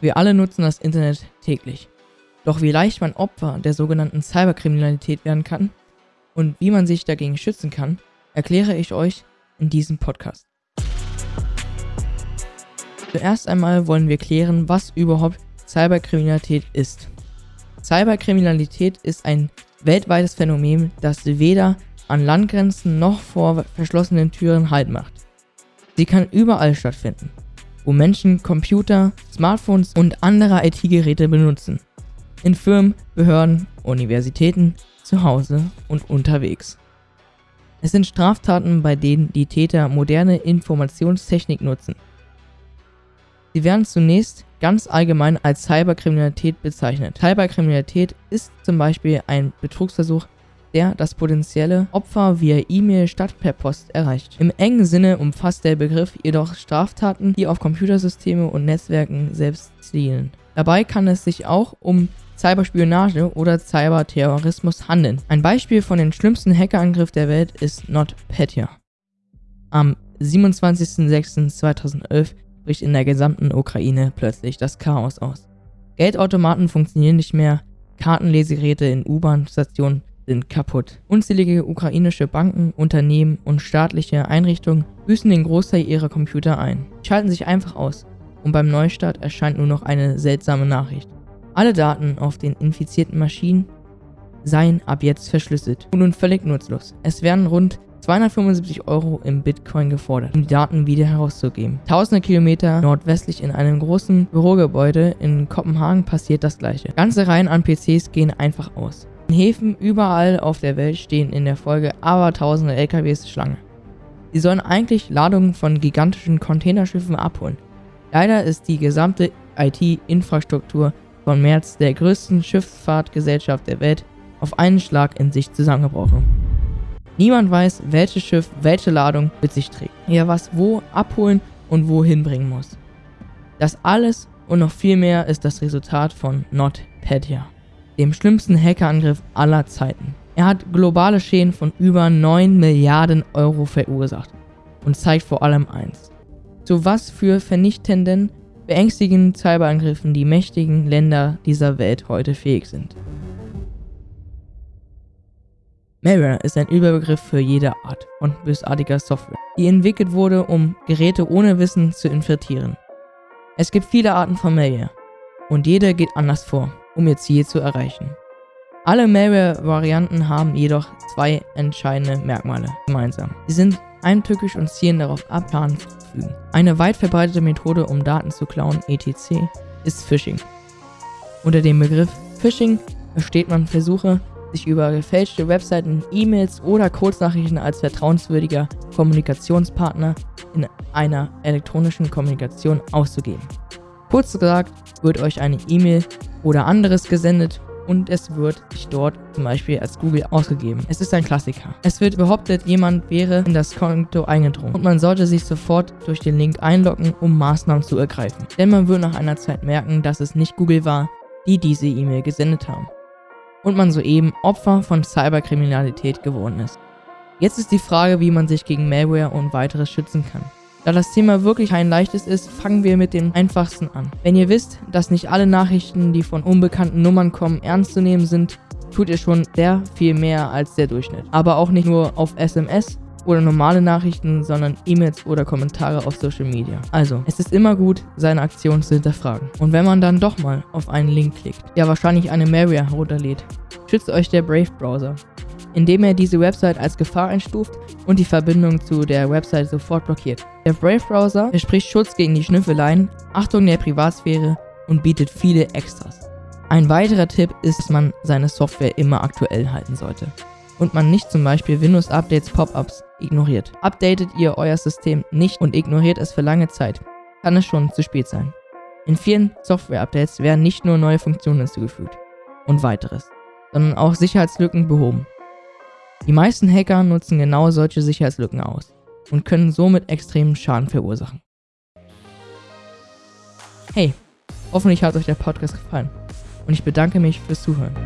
Wir alle nutzen das Internet täglich. Doch wie leicht man Opfer der sogenannten Cyberkriminalität werden kann und wie man sich dagegen schützen kann, erkläre ich euch in diesem Podcast. Zuerst einmal wollen wir klären, was überhaupt Cyberkriminalität ist. Cyberkriminalität ist ein weltweites Phänomen, das weder an Landgrenzen noch vor verschlossenen Türen Halt macht. Sie kann überall stattfinden wo Menschen Computer, Smartphones und andere IT-Geräte benutzen. In Firmen, Behörden, Universitäten, zu Hause und unterwegs. Es sind Straftaten, bei denen die Täter moderne Informationstechnik nutzen. Sie werden zunächst ganz allgemein als Cyberkriminalität bezeichnet. Cyberkriminalität ist zum Beispiel ein Betrugsversuch der das potenzielle Opfer via E-Mail statt per Post erreicht. Im engen Sinne umfasst der Begriff jedoch Straftaten, die auf Computersysteme und Netzwerken selbst zielen. Dabei kann es sich auch um Cyberspionage oder Cyberterrorismus handeln. Ein Beispiel von den schlimmsten Hackerangriff der Welt ist NotPetya. Am 27.06.2011 bricht in der gesamten Ukraine plötzlich das Chaos aus. Geldautomaten funktionieren nicht mehr, Kartenlesegeräte in U-Bahn-Stationen sind kaputt. Unzählige ukrainische Banken, Unternehmen und staatliche Einrichtungen büßen den Großteil ihrer Computer ein, schalten sich einfach aus und beim Neustart erscheint nur noch eine seltsame Nachricht. Alle Daten auf den infizierten Maschinen seien ab jetzt verschlüsselt und nun völlig nutzlos. Es werden rund 275 Euro im Bitcoin gefordert, um die Daten wieder herauszugeben. Tausende Kilometer nordwestlich in einem großen Bürogebäude in Kopenhagen passiert das gleiche. Ganze Reihen an PCs gehen einfach aus. In Häfen überall auf der Welt stehen in der Folge abertausende LKWs Schlange. Sie sollen eigentlich Ladungen von gigantischen Containerschiffen abholen. Leider ist die gesamte IT-Infrastruktur von März der größten Schifffahrtgesellschaft der Welt auf einen Schlag in sich zusammengebrochen. Niemand weiß, welches Schiff welche Ladung mit sich trägt, ja was wo abholen und wohin bringen muss. Das alles und noch viel mehr ist das Resultat von NotPetya dem schlimmsten Hackerangriff aller Zeiten. Er hat globale Schäden von über 9 Milliarden Euro verursacht und zeigt vor allem eins. Zu was für vernichtenden, beängstigenden Cyberangriffen die mächtigen Länder dieser Welt heute fähig sind. Malware ist ein Überbegriff für jede Art von bösartiger Software, die entwickelt wurde, um Geräte ohne Wissen zu infiltrieren. Es gibt viele Arten von Malware und jede geht anders vor um ihr Ziel zu erreichen. Alle Malware-Varianten haben jedoch zwei entscheidende Merkmale gemeinsam. Sie sind eintückisch und zielen darauf ab, Schaden zuzufügen. Eine weit verbreitete Methode, um Daten zu klauen, etc., ist Phishing. Unter dem Begriff Phishing versteht man Versuche, sich über gefälschte Webseiten, E-Mails oder Kurznachrichten als vertrauenswürdiger Kommunikationspartner in einer elektronischen Kommunikation auszugeben. Kurz gesagt, wird euch eine E-Mail oder anderes gesendet und es wird sich dort zum Beispiel als Google ausgegeben. Es ist ein Klassiker. Es wird behauptet, jemand wäre in das Konto eingedrungen und man sollte sich sofort durch den Link einloggen, um Maßnahmen zu ergreifen. Denn man wird nach einer Zeit merken, dass es nicht Google war, die diese E-Mail gesendet haben. Und man soeben Opfer von Cyberkriminalität geworden ist. Jetzt ist die Frage, wie man sich gegen Malware und weiteres schützen kann. Da das Thema wirklich ein leichtes ist, fangen wir mit dem einfachsten an. Wenn ihr wisst, dass nicht alle Nachrichten, die von unbekannten Nummern kommen, ernst zu nehmen sind, tut ihr schon sehr viel mehr als der Durchschnitt. Aber auch nicht nur auf SMS oder normale Nachrichten, sondern E-Mails oder Kommentare auf Social Media. Also, es ist immer gut, seine Aktion zu hinterfragen. Und wenn man dann doch mal auf einen Link klickt, der wahrscheinlich eine Malware herunterlädt, schützt euch der Brave-Browser indem er diese Website als Gefahr einstuft und die Verbindung zu der Website sofort blockiert. Der Brave-Browser verspricht Schutz gegen die Schnüffeleien, Achtung der Privatsphäre und bietet viele Extras. Ein weiterer Tipp ist, dass man seine Software immer aktuell halten sollte und man nicht zum Beispiel Windows-Updates Pop-ups ignoriert. Updatet ihr euer System nicht und ignoriert es für lange Zeit, kann es schon zu spät sein. In vielen Software-Updates werden nicht nur neue Funktionen hinzugefügt und weiteres, sondern auch Sicherheitslücken behoben. Die meisten Hacker nutzen genau solche Sicherheitslücken aus und können somit extremen Schaden verursachen. Hey, hoffentlich hat euch der Podcast gefallen und ich bedanke mich fürs Zuhören.